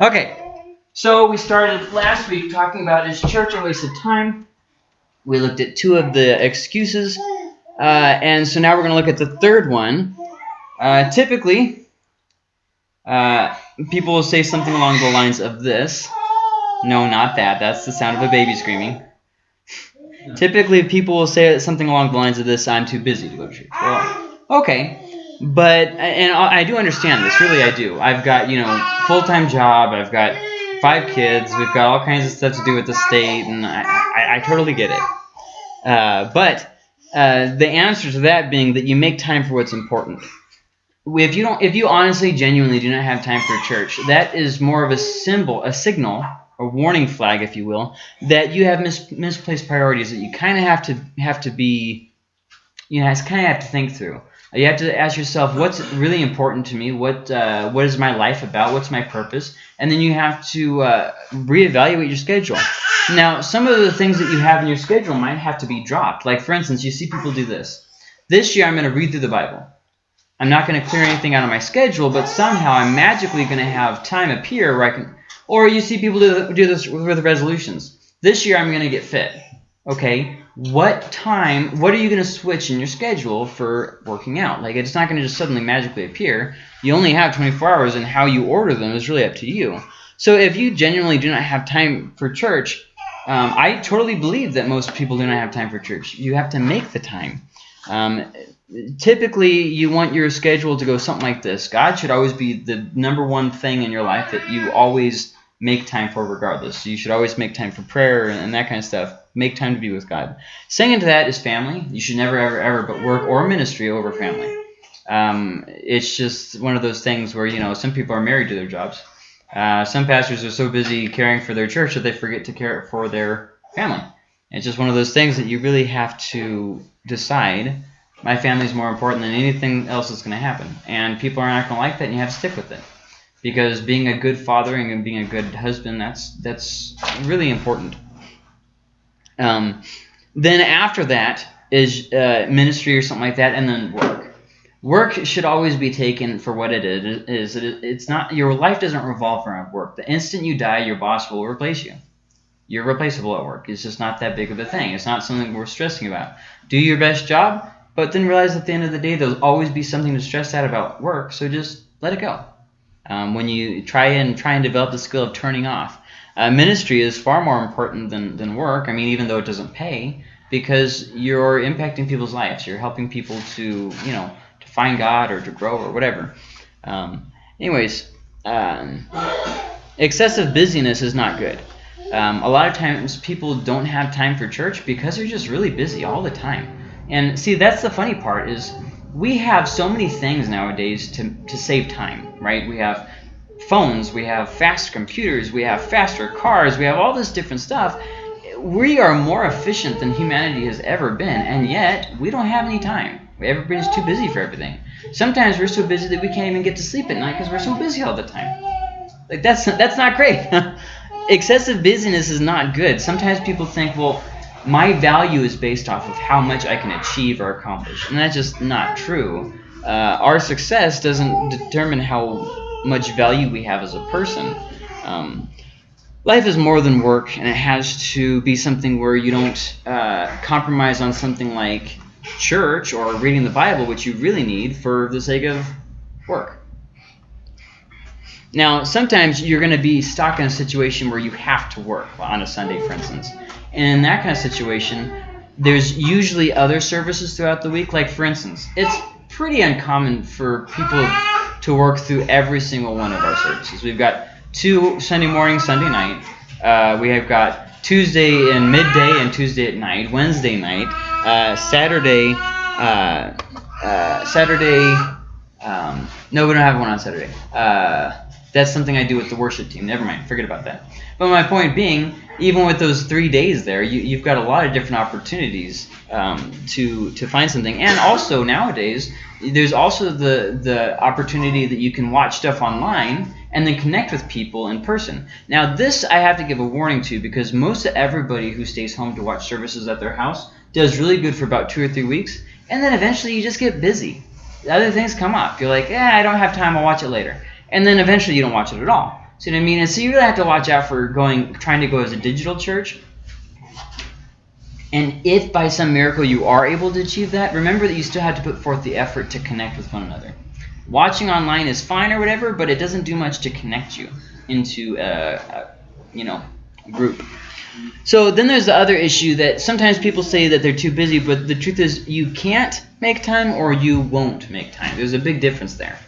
Okay, so we started last week talking about is church a waste of time? We looked at two of the excuses, uh, and so now we're going to look at the third one. Uh, typically, uh, people will say something along the lines of this. No, not that. That's the sound of a baby screaming. Typically, people will say something along the lines of this, I'm too busy to go to church. Well, okay. But, and I do understand this, really I do. I've got, you know, full-time job, I've got five kids, we've got all kinds of stuff to do with the state, and I, I, I totally get it. Uh, but uh, the answer to that being that you make time for what's important. If you don't, if you honestly, genuinely do not have time for church, that is more of a symbol, a signal a warning flag, if you will, that you have mis misplaced priorities that you kind of have to have to be, you know, kind of have to think through. You have to ask yourself, what's really important to me? What uh, what is my life about? What's my purpose? And then you have to uh, reevaluate your schedule. Now, some of the things that you have in your schedule might have to be dropped. Like, for instance, you see people do this. This year, I'm going to read through the Bible. I'm not going to clear anything out of my schedule, but somehow I'm magically going to have time appear where I can or you see people do, do this with resolutions. This year I'm going to get fit. Okay, what time, what are you going to switch in your schedule for working out? Like, it's not going to just suddenly magically appear. You only have 24 hours, and how you order them is really up to you. So if you genuinely do not have time for church, um, I totally believe that most people do not have time for church. You have to make the time. Um, typically, you want your schedule to go something like this. God should always be the number one thing in your life that you always make time for regardless. you should always make time for prayer and that kind of stuff. Make time to be with God. Second to that is family. You should never, ever, ever but work or ministry over family. Um, it's just one of those things where, you know, some people are married to their jobs. Uh, some pastors are so busy caring for their church that they forget to care for their family. It's just one of those things that you really have to decide. My family is more important than anything else that's going to happen. And people are not going to like that, and you have to stick with it because being a good father and being a good husband that's that's really important um, then after that is uh, ministry or something like that and then work. Work should always be taken for what it is it's not your life doesn't revolve around work. The instant you die your boss will replace you. You're replaceable at work. It's just not that big of a thing. It's not something worth stressing about. Do your best job but then realize at the end of the day there'll always be something to stress out about work so just let it go. Um, when you try and try and develop the skill of turning off. Uh, ministry is far more important than, than work. I mean, even though it doesn't pay, because you're impacting people's lives. You're helping people to, you know, to find God or to grow or whatever. Um, anyways, um, excessive busyness is not good. Um, a lot of times people don't have time for church because they're just really busy all the time. And see, that's the funny part is we have so many things nowadays to, to save time, right? We have phones, we have fast computers, we have faster cars, we have all this different stuff. We are more efficient than humanity has ever been, and yet we don't have any time. Everybody's too busy for everything. Sometimes we're so busy that we can't even get to sleep at night because we're so busy all the time. Like that's that's not great. Excessive busyness is not good. Sometimes people think, well, my value is based off of how much I can achieve or accomplish. And that's just not true. Uh, our success doesn't determine how much value we have as a person. Um, life is more than work, and it has to be something where you don't uh, compromise on something like church or reading the Bible, which you really need for the sake of work. Now, sometimes you're going to be stuck in a situation where you have to work on a Sunday, for instance. And in that kind of situation, there's usually other services throughout the week. Like, for instance, it's pretty uncommon for people to work through every single one of our services. We've got two Sunday morning, Sunday night. Uh, we have got Tuesday and midday and Tuesday at night, Wednesday night, uh, Saturday, uh, uh Saturday. Um, no, we don't have one on Saturday. That's something I do with the worship team. Never mind, forget about that. But my point being, even with those three days there, you, have got a lot of different opportunities um, to to find something. And also nowadays, there's also the the opportunity that you can watch stuff online and then connect with people in person. Now this I have to give a warning to because most of everybody who stays home to watch services at their house does really good for about two or three weeks, and then eventually you just get busy. Other things come up. You're like, eh, I don't have time. I'll watch it later and then eventually you don't watch it at all. See what I mean? And so you really have to watch out for going, trying to go as a digital church. And if by some miracle you are able to achieve that, remember that you still have to put forth the effort to connect with one another. Watching online is fine or whatever, but it doesn't do much to connect you into a, a you know group. So then there's the other issue that sometimes people say that they're too busy, but the truth is you can't make time or you won't make time. There's a big difference there.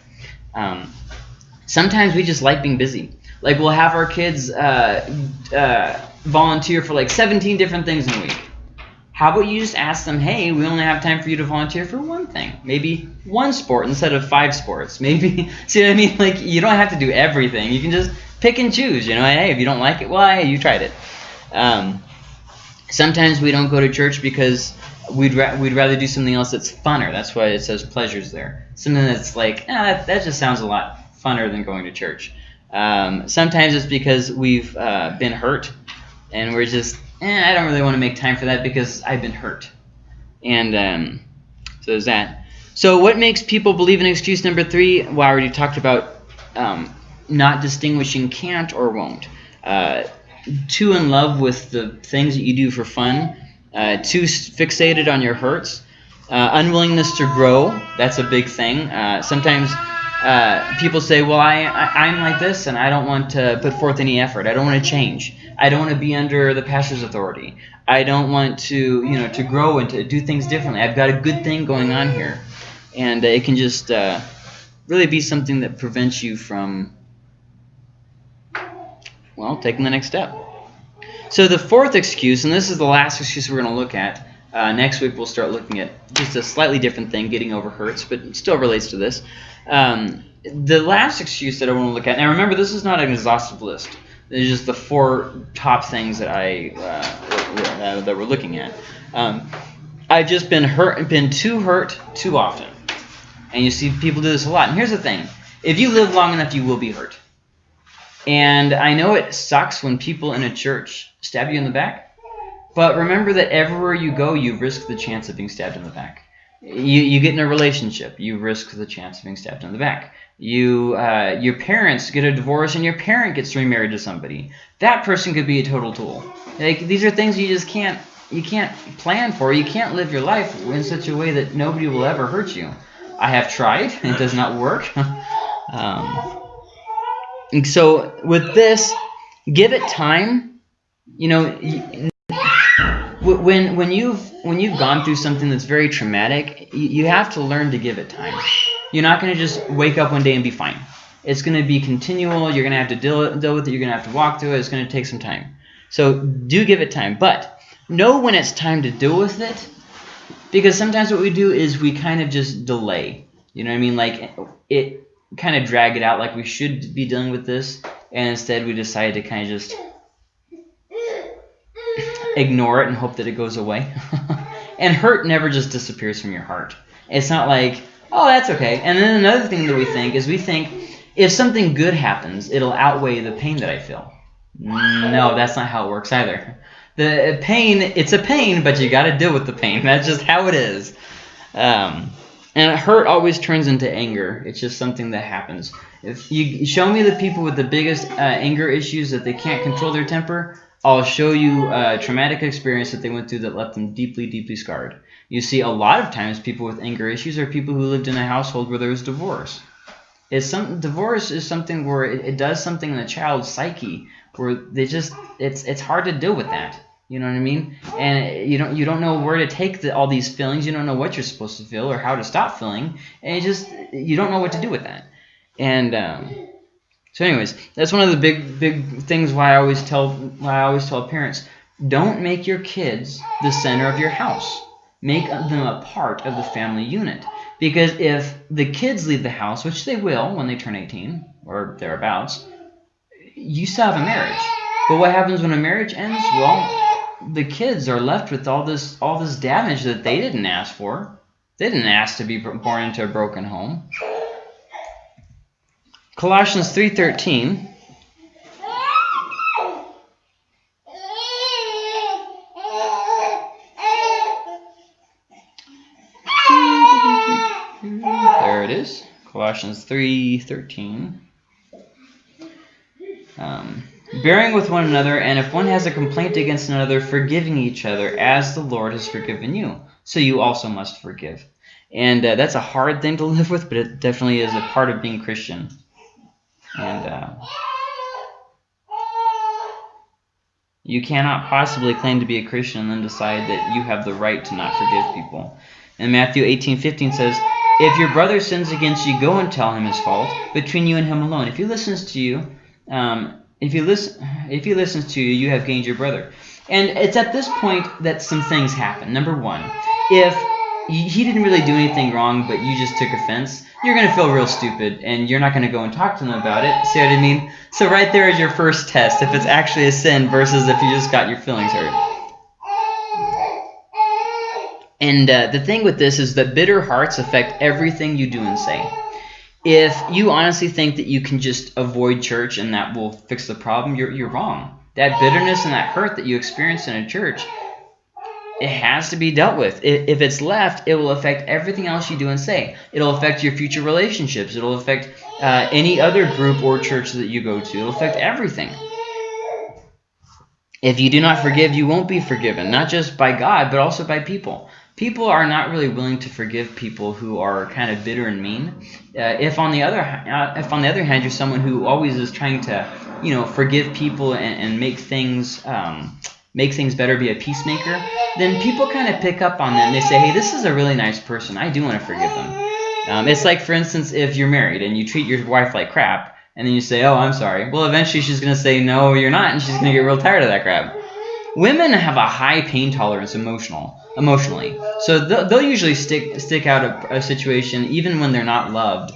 Um, sometimes we just like being busy. Like we'll have our kids uh, uh, volunteer for like 17 different things in a week. How about you just ask them, hey, we only have time for you to volunteer for one thing. Maybe one sport instead of five sports. Maybe, see what I mean? Like, you don't have to do everything. You can just pick and choose, you know. Hey, if you don't like it, well, hey, you tried it. Um, sometimes we don't go to church because we'd ra we'd rather do something else that's funner. That's why it says pleasures there. Something that's like, eh, that, that just sounds a lot funner than going to church. Um, sometimes it's because we've uh, been hurt and we're just, eh, I don't really want to make time for that because I've been hurt. And um, so there's that. So what makes people believe in excuse number three? Well, I already talked about um, not distinguishing can't or won't. Uh, too in love with the things that you do for fun, uh, too fixated on your hurts, uh, unwillingness to grow. That's a big thing. Uh, sometimes uh, people say, well, I, I, am like this and I don't want to put forth any effort. I don't want to change. I don't want to be under the pastor's authority. I don't want to, you know, to grow and to do things differently. I've got a good thing going on here. And uh, it can just uh, really be something that prevents you from well, taking the next step. So the fourth excuse, and this is the last excuse we're going to look at. Uh, next week we'll start looking at just a slightly different thing, getting over hurts, but still relates to this. Um, the last excuse that I want to look at, now remember this is not an exhaustive list. Are just the four top things that I uh, that we're looking at. Um, I've just been hurt, and been too hurt too often, and you see people do this a lot. And here's the thing: if you live long enough, you will be hurt. And I know it sucks when people in a church stab you in the back, but remember that everywhere you go, you risk the chance of being stabbed in the back. You, you get in a relationship, you risk the chance of being stabbed in the back. You, uh, your parents get a divorce and your parent gets remarried to somebody. That person could be a total tool. Like these are things you just can't you can't plan for. You can't live your life in such a way that nobody will ever hurt you. I have tried. It does not work. um, so with this, give it time. You know, when when you've when you've gone through something that's very traumatic, you have to learn to give it time. You're not going to just wake up one day and be fine. It's going to be continual. You're going to have to deal, deal with it. You're going to have to walk through it. It's going to take some time. So do give it time. But know when it's time to deal with it. Because sometimes what we do is we kind of just delay. You know what I mean? Like it kind of drag it out like we should be dealing with this, and instead we decided to kind of just ignore it and hope that it goes away. and hurt never just disappears from your heart. It's not like, oh, that's okay. And then another thing that we think is we think if something good happens, it'll outweigh the pain that I feel. No, that's not how it works either. The pain, it's a pain, but you got to deal with the pain. That's just how it is. Um, and hurt always turns into anger. It's just something that happens. If you show me the people with the biggest uh, anger issues that they can't control their temper, I'll show you a traumatic experience that they went through that left them deeply, deeply scarred. You see, a lot of times people with anger issues are people who lived in a household where there was divorce. It's some divorce is something where it, it does something in the child's psyche where they just it's it's hard to deal with that. You know what I mean? And you don't you don't know where to take the, all these feelings. You don't know what you're supposed to feel or how to stop feeling, and you just you don't know what to do with that. And um, so, anyways, that's one of the big big things why I always tell why I always tell parents don't make your kids the center of your house. Make them a part of the family unit. Because if the kids leave the house, which they will when they turn 18 or thereabouts, you still have a marriage. But what happens when a marriage ends? Well, the kids are left with all this all this damage that they didn't ask for. They didn't ask to be born into a broken home. Colossians 3:13 There it is. Colossians 3:13 Um, bearing with one another, and if one has a complaint against another, forgiving each other, as the Lord has forgiven you. So you also must forgive. And uh, that's a hard thing to live with, but it definitely is a part of being Christian. And uh, you cannot possibly claim to be a Christian and then decide that you have the right to not forgive people. And Matthew 18:15 says, "If your brother sins against you, go and tell him his fault between you and him alone. If he listens to you, um, if you listen, if he listens to you, you have gained your brother." And it's at this point that some things happen. Number one, if he didn't really do anything wrong, but you just took offense, you're going to feel real stupid, and you're not going to go and talk to them about it. See what I mean? So right there is your first test, if it's actually a sin versus if you just got your feelings hurt. And uh, the thing with this is that bitter hearts affect everything you do and say. If you honestly think that you can just avoid church and that will fix the problem, you're, you're wrong. That bitterness and that hurt that you experience in a church, it has to be dealt with. If it's left, it will affect everything else you do and say. It'll affect your future relationships. It'll affect uh, any other group or church that you go to. It'll affect everything. If you do not forgive, you won't be forgiven, not just by God, but also by people people are not really willing to forgive people who are kind of bitter and mean. Uh, if on the other uh, if on the other hand you're someone who always is trying to you know forgive people and, and make things um, make things better, be a peacemaker, then people kind of pick up on them. They say, hey, this is a really nice person. I do want to forgive them. Um, it's like, for instance, if you're married and you treat your wife like crap, and then you say, oh, I'm sorry. Well, eventually she's going to say, no, you're not, and she's going to get real tired of that crap. Women have a high pain tolerance emotional emotionally. So they'll, they'll usually stick stick out a, a situation even when they're not loved,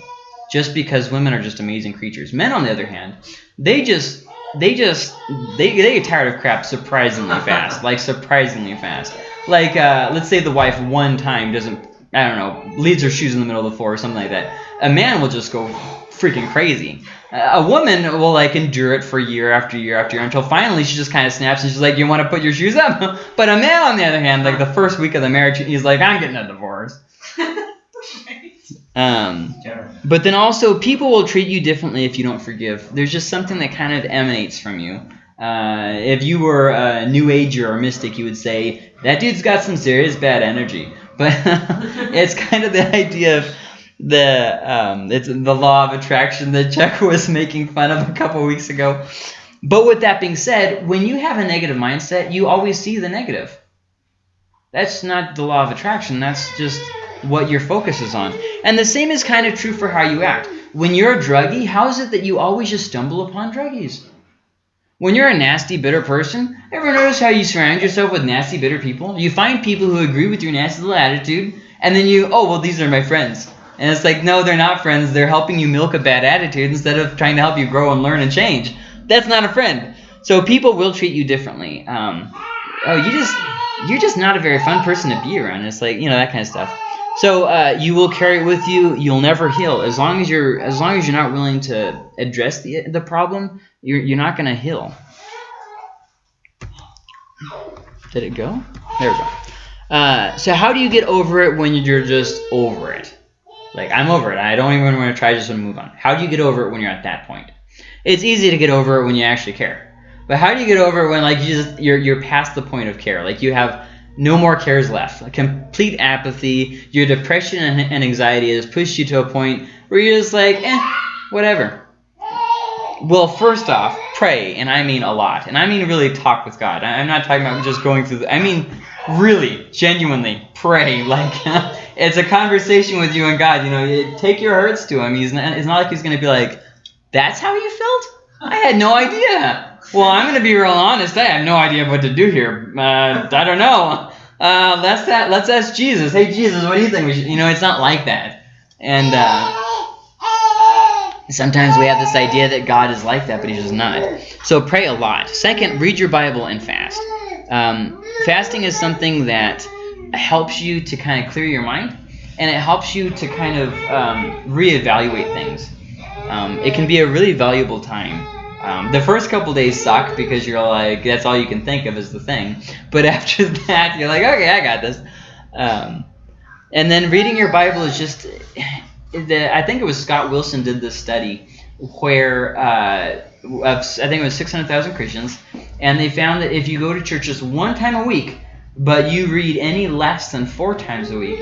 just because women are just amazing creatures. Men, on the other hand, they just they just they they get tired of crap surprisingly fast, like surprisingly fast. Like uh, let's say the wife one time doesn't I don't know leaves her shoes in the middle of the floor or something like that. A man will just go freaking crazy. A woman will like endure it for year after year after year until finally she just kind of snaps and she's like, "You want to put your shoes up?" but a man, on the other hand, like the first week of the marriage, he's like, "I'm getting a divorce." Um, but then also, people will treat you differently if you don't forgive. There's just something that kind of emanates from you. Uh, if you were a New Ager or mystic, you would say that dude's got some serious bad energy. But it's kind of the idea of the um, it's the law of attraction that Chuck was making fun of a couple weeks ago. But with that being said, when you have a negative mindset, you always see the negative. That's not the law of attraction. That's just what your focus is on. And the same is kind of true for how you act. When you're a druggie, how is it that you always just stumble upon druggies? When you're a nasty, bitter person, ever notice how you surround yourself with nasty, bitter people? You find people who agree with your nasty little attitude, and then you, oh, well, these are my friends. And it's like, no, they're not friends. They're helping you milk a bad attitude instead of trying to help you grow and learn and change. That's not a friend. So people will treat you differently. Um, oh, you just you're just not a very fun person to be around. It's like you know that kind of stuff. So uh, you will carry it with you. You'll never heal as long as you're as long as you're not willing to address the the problem. You're you're not going to heal. Did it go? There we go. Uh, so how do you get over it when you're just over it? Like, I'm over it. I don't even want to try. Just want to move on. How do you get over it when you're at that point? It's easy to get over it when you actually care. But how do you get over it when, like, you just, you're, you're past the point of care? Like, you have no more cares left. Like, complete apathy. Your depression and, and anxiety has pushed you to a point where you're just like, eh, whatever. Well, first off, pray, and I mean a lot. And I mean really talk with God. I'm not talking about just going through the, I mean really, genuinely, pray. Like, it's a conversation with you and God. You know, take your hurts to Him. He's not, it's not like He's going to be like, "That's how you felt? I had no idea." Well, I'm going to be real honest. I have no idea what to do here. Uh, I don't know. Uh, let's that. Let's ask Jesus. Hey, Jesus, what do you think? We should, you know, it's not like that. And uh, sometimes we have this idea that God is like that, but He's just not. So pray a lot. Second, read your Bible and fast. Um, fasting is something that helps you to kind of clear your mind and it helps you to kind of um, reevaluate things. Um, it can be a really valuable time. Um, the first couple days suck because you're like, that's all you can think of is the thing. But after that, you're like, okay, I got this. Um, and then reading your Bible is just, the, I think it was Scott Wilson did this study where uh, I think it was 600,000 Christians, and they found that if you go to church just one time a week, but you read any less than four times a week,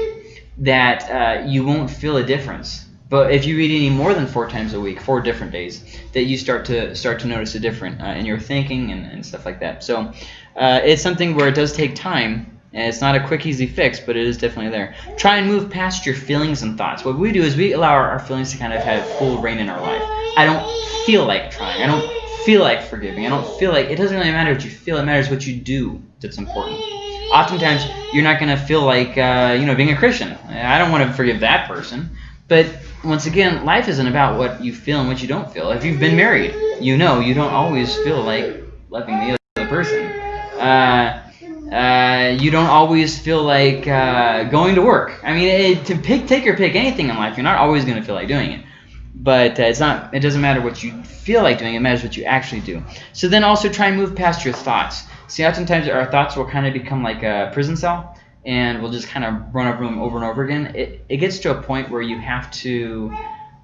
that uh, you won't feel a difference. But if you read any more than four times a week, four different days, that you start to start to notice a difference uh, in your thinking and, and stuff like that. So uh, it's something where it does take time, and it's not a quick, easy fix, but it is definitely there. Try and move past your feelings and thoughts. What we do is we allow our, our feelings to kind of have full reign in our life. I don't feel like trying. I don't feel like forgiving. I don't feel like it doesn't really matter what you feel. It matters what you do that's important. Oftentimes, you're not going to feel like uh, you know being a Christian. I don't want to forgive that person. But once again, life isn't about what you feel and what you don't feel. If you've been married, you know you don't always feel like loving the other person. Uh, uh, you don't always feel like uh, going to work. I mean, it, to pick, take or pick anything in life, you're not always going to feel like doing it. But uh, it's not. It doesn't matter what you feel like doing. It matters what you actually do. So then also try and move past your thoughts. See, oftentimes our thoughts will kind of become like a prison cell, and we'll just kind of run over them over and over again. It, it gets to a point where you have to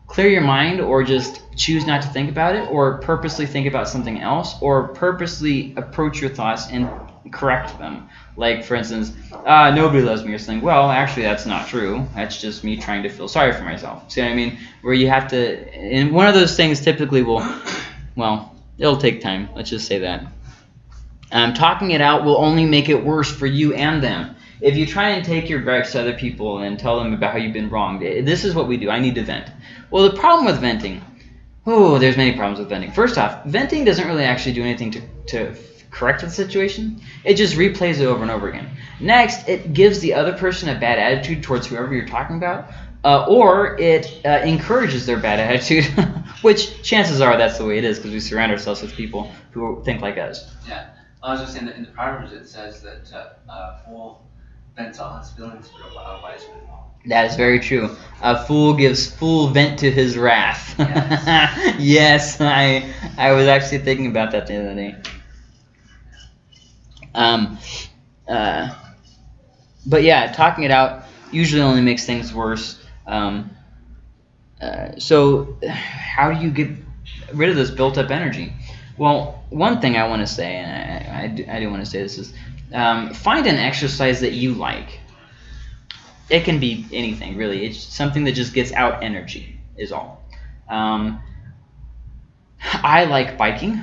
clear your mind or just choose not to think about it or purposely think about something else or purposely approach your thoughts and correct them. Like, for instance, uh, nobody loves me or something. Well, actually, that's not true. That's just me trying to feel sorry for myself. See what I mean? Where you have to, and one of those things typically will, well, it'll take time. Let's just say that. Um, talking it out will only make it worse for you and them. If you try and take your gripes to other people and tell them about how you've been wronged, this is what we do. I need to vent. Well, the problem with venting, oh, there's many problems with venting. First off, venting doesn't really actually do anything to, to correct the situation. It just replays it over and over again. Next, it gives the other person a bad attitude towards whoever you're talking about, uh, or it uh, encourages their bad attitude, which chances are that's the way it is because we surround ourselves with people who think like us. Yeah, I was just saying that in the Proverbs it says that uh, uh fool vents all his feelings, but a wise man that is very true. A fool gives full vent to his wrath. Yes, yes I I was actually thinking about that the other day. Um, uh, but yeah, talking it out usually only makes things worse. Um, uh, so how do you get rid of this built-up energy? Well, one thing I want to say, and I, I, do, I do want to say this is, um, find an exercise that you like. It can be anything, really. It's something that just gets out energy, is all. Um, I like biking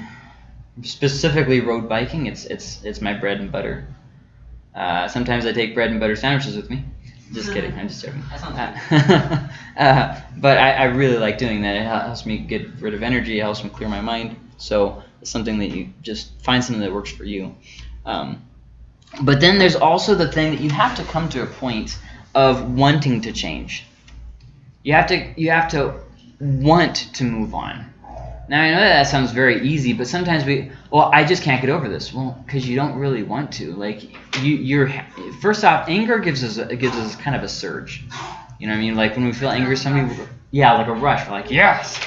specifically road biking. It's it's it's my bread and butter. Uh, sometimes I take bread and butter sandwiches with me. Just kidding. I'm just joking. Uh, uh, but I, I really like doing that. It helps me get rid of energy. It helps me clear my mind. So it's something that you just find something that works for you. Um, but then there's also the thing that you have to come to a point of wanting to change. You have to you have to want to move on. Now I know that, sounds very easy, but sometimes we, well, I just can't get over this. Well, because you don't really want to. Like you, you're first off, anger gives us a, gives us kind of a surge. You know what I mean? Like when we feel angry somebody, yeah, like a rush. We're like, yes,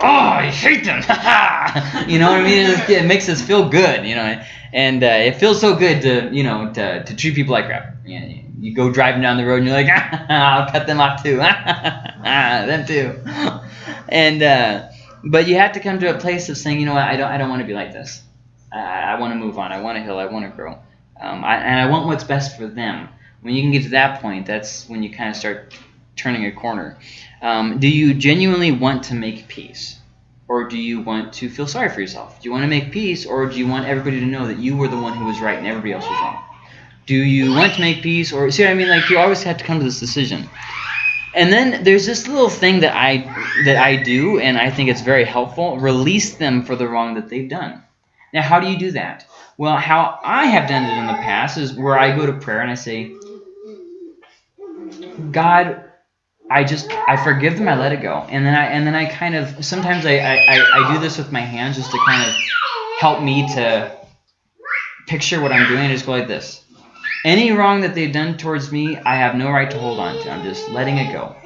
oh, I hate them. you know what I mean? It, it, makes us feel good. You know, and uh, it feels so good to you know to, to treat people like crap. You, know, you go driving down the road and you're like, I'll cut them off too. them too. And uh, but you have to come to a place of saying, you know what, I don't, I don't want to be like this. I, I want to move on. I want to heal. I want to grow. Um, I, and I want what's best for them. When you can get to that point, that's when you kind of start turning a corner. Um, do you genuinely want to make peace? Or do you want to feel sorry for yourself? Do you want to make peace, or do you want everybody to know that you were the one who was right and everybody else was wrong? Do you want to make peace, or see what I mean? Like you always have to come to this decision. And then there's this little thing that I that I do, and I think it's very helpful. Release them for the wrong that they've done. Now, how do you do that? Well, how I have done it in the past is where I go to prayer and I say, God, I just I forgive them, I let it go, and then I and then I kind of sometimes I I, I do this with my hands just to kind of help me to picture what I'm doing. I just go like this. Any wrong that they've done towards me, I have no right to hold on to. I'm just letting it go.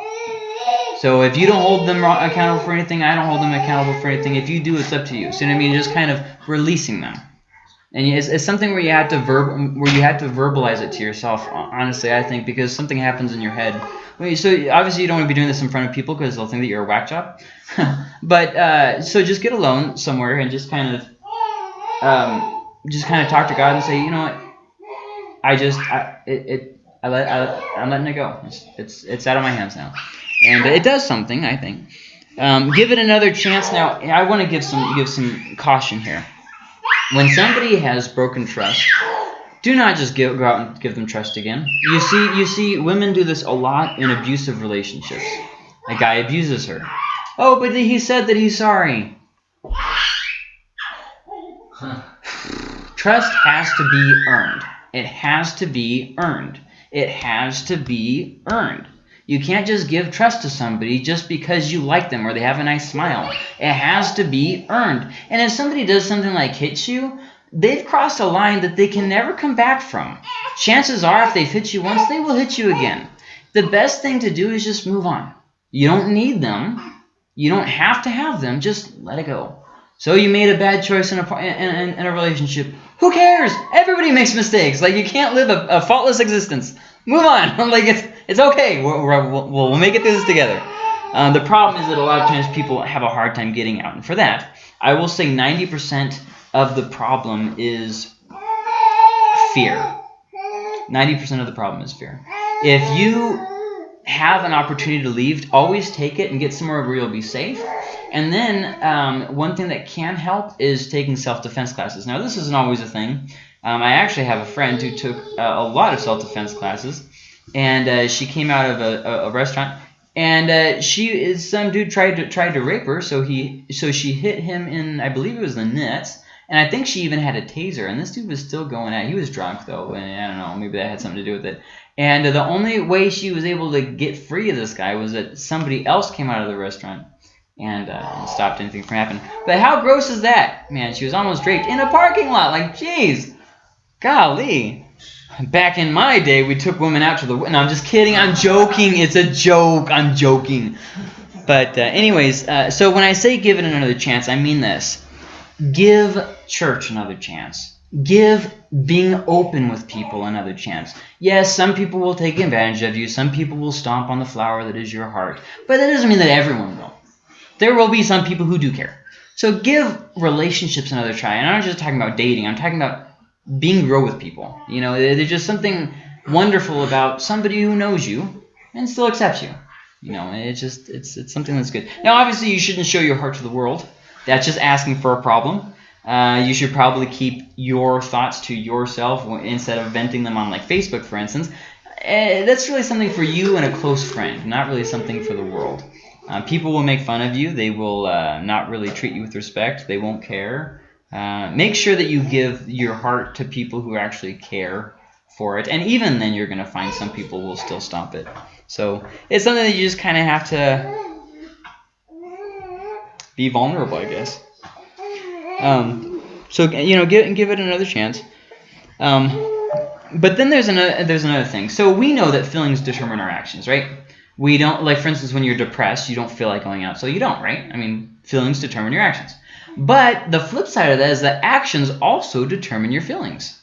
So if you don't hold them accountable for anything, I don't hold them accountable for anything. If you do, it's up to you. See what I mean? Just kind of releasing them. And it's, it's something where you have to verb where you have to verbalize it to yourself. Honestly, I think because something happens in your head. So obviously you don't want to be doing this in front of people because they'll think that you're a whack job. but uh, so just get alone somewhere and just kind of um, just kind of talk to God and say, you know what, I just I, it, it I let I, I'm letting it go. It's, it's it's out of my hands now, and it does something I think. Um, give it another chance. Now I want to give some give some caution here. When somebody has broken trust, do not just give, go out and give them trust again. You see, you see, women do this a lot in abusive relationships. A guy abuses her. Oh, but he said that he's sorry. Trust has to be earned. It has to be earned. It has to be earned. You can't just give trust to somebody just because you like them or they have a nice smile. It has to be earned. And if somebody does something like hits you, they've crossed a line that they can never come back from. Chances are if they've hit you once, they will hit you again. The best thing to do is just move on. You don't need them. You don't have to have them. Just let it go. So you made a bad choice in a, in, in, in a relationship. Who cares? Everybody makes mistakes. Like you can't live a, a faultless existence. Move on. like it's it's okay. We'll, we'll, we'll make it through this together. Uh, the problem is that a lot of times people have a hard time getting out. And for that, I will say 90% of the problem is fear. 90% of the problem is fear. If you have an opportunity to leave, always take it and get somewhere where you'll be safe. And then um, one thing that can help is taking self-defense classes. Now, this isn't always a thing. Um, I actually have a friend who took uh, a lot of self-defense classes and uh, she came out of a, a, a restaurant, and uh, she is some dude tried to tried to rape her, so he so she hit him in I believe it was the nuts, and I think she even had a taser, and this dude was still going at. He was drunk though, and I don't know, maybe that had something to do with it. And the only way she was able to get free of this guy was that somebody else came out of the restaurant and, uh, and stopped anything from happening. But how gross is that? Man, she was almost raped in a parking lot. Like, jeez. Golly. Back in my day, we took women out to the... No, I'm just kidding. I'm joking. It's a joke. I'm joking. But uh, anyways, uh, so when I say give it another chance, I mean this. Give church another chance. Give being open with people another chance. Yes, some people will take advantage of you. Some people will stomp on the flower that is your heart. But that doesn't mean that everyone will. There will be some people who do care. So give relationships another try. And I'm not just talking about dating. I'm talking about being real with people. You know, there's just something wonderful about somebody who knows you and still accepts you. You know, it's just it's it's something that's good. Now, obviously, you shouldn't show your heart to the world. That's just asking for a problem. Uh, you should probably keep your thoughts to yourself instead of venting them on like Facebook, for instance. Uh, that's really something for you and a close friend, not really something for the world. Uh, people will make fun of you. They will uh, not really treat you with respect. They won't care. Uh, make sure that you give your heart to people who actually care for it. And even then, you're going to find some people will still stop it. So it's something that you just kind of have to be vulnerable, I guess. Um, so you know, give give it another chance. Um, but then there's another there's another thing. So we know that feelings determine our actions, right? We don't like, for instance, when you're depressed, you don't feel like going out, so you don't, right? I mean, feelings determine your actions. But the flip side of that is that actions also determine your feelings.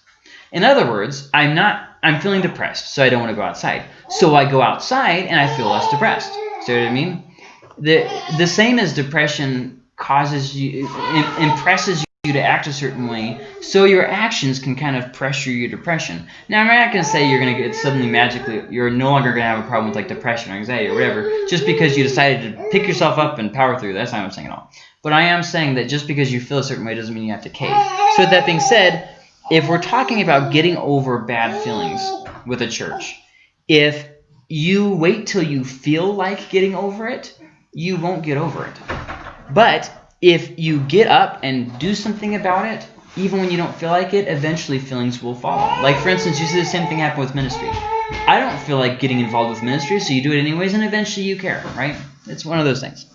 In other words, I'm not I'm feeling depressed, so I don't want to go outside. So I go outside and I feel less depressed. See what I mean? The the same as depression causes you impresses you to act a certain way, so your actions can kind of pressure your depression. Now, I'm not going to say you're going to get suddenly magically, you're no longer going to have a problem with like depression or anxiety or whatever, just because you decided to pick yourself up and power through. That's not what I'm saying at all. But I am saying that just because you feel a certain way doesn't mean you have to cave. So with that being said, if we're talking about getting over bad feelings with a church, if you wait till you feel like getting over it, you won't get over it. But if you get up and do something about it, even when you don't feel like it, eventually feelings will follow. Like, for instance, you see the same thing happen with ministry. I don't feel like getting involved with ministry, so you do it anyways, and eventually you care, right? It's one of those things.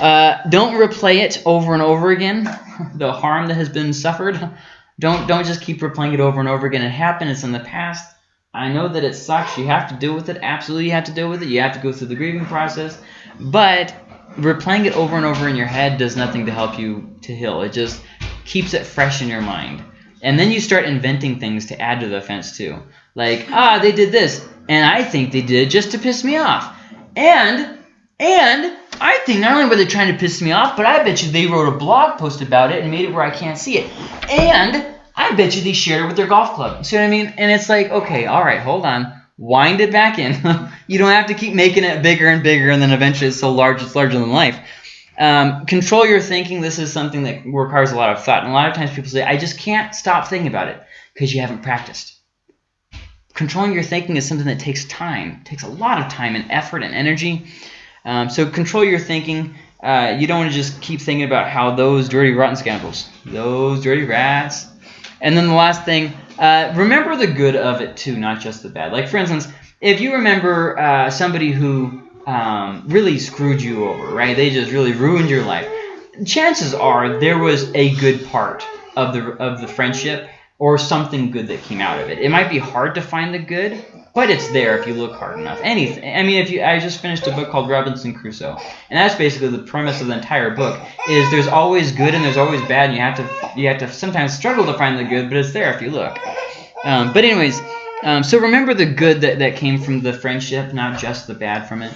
Uh, don't replay it over and over again, the harm that has been suffered. Don't, don't just keep replaying it over and over again. It happened. It's in the past. I know that it sucks. You have to deal with it. Absolutely you have to deal with it. You have to go through the grieving process. But replaying it over and over in your head does nothing to help you to heal. It just keeps it fresh in your mind. And then you start inventing things to add to the offense too. Like, ah, they did this, and I think they did it just to piss me off. And and I think not only were they trying to piss me off, but I bet you they wrote a blog post about it and made it where I can't see it. And I bet you they shared it with their golf club. See what I mean? And it's like, okay, all right, hold on. Wind it back in. you don't have to keep making it bigger and bigger, and then eventually it's so large it's larger than life. Um, control your thinking. This is something that requires a lot of thought. And a lot of times people say, I just can't stop thinking about it because you haven't practiced. Controlling your thinking is something that takes time. Takes a lot of time and effort and energy. Um, so control your thinking. Uh, you don't want to just keep thinking about how those dirty, rotten scoundrels, those dirty rats. And then the last thing, uh, remember the good of it too, not just the bad. Like, for instance, if you remember uh, somebody who um, really screwed you over, right? They just really ruined your life. Chances are there was a good part of the of the friendship or something good that came out of it. It might be hard to find the good, but it's there if you look hard enough. Anything. I mean, if you, I just finished a book called Robinson Crusoe, and that's basically the premise of the entire book. Is there's always good and there's always bad, and you have to you have to sometimes struggle to find the good, but it's there if you look. Um, but anyways, um, so remember the good that that came from the friendship, not just the bad from it.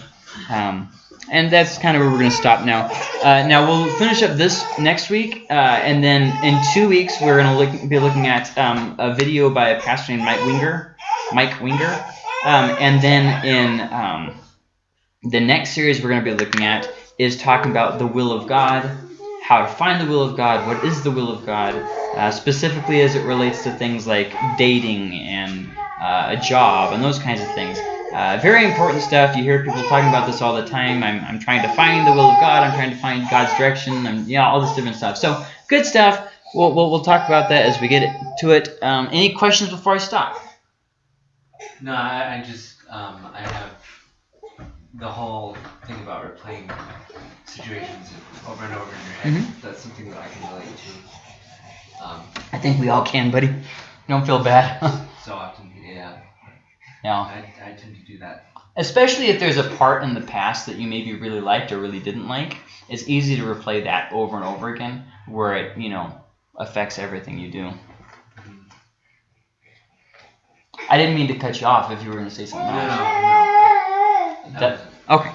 Um, and that's kind of where we're going to stop now. Uh, now we'll finish up this next week, uh, and then in two weeks we're going to look, be looking at um, a video by a pastor named Mike Winger. Mike Winger, um, and then in um, the next series we're going to be looking at is talking about the will of God, how to find the will of God, what is the will of God, uh, specifically as it relates to things like dating and uh, a job and those kinds of things. Uh, very important stuff. You hear people talking about this all the time. I'm, I'm trying to find the will of God. I'm trying to find God's direction. And you know, all this different stuff. So good stuff. We'll, we'll, we'll talk about that as we get to it. Um, any questions before I stop? No, I, I just um, I have the whole thing about replaying situations over and over in your head. Mhm. That's something that I can relate to. Um, I think we all can, buddy. Don't feel bad. so often, yeah, yeah. I, I tend to do that. Especially if there's a part in the past that you maybe really liked or really didn't like, it's easy to replay that over and over again, where it you know affects everything you do. I didn't mean to cut you off if you were going to say No, something no, no. That That- Okay.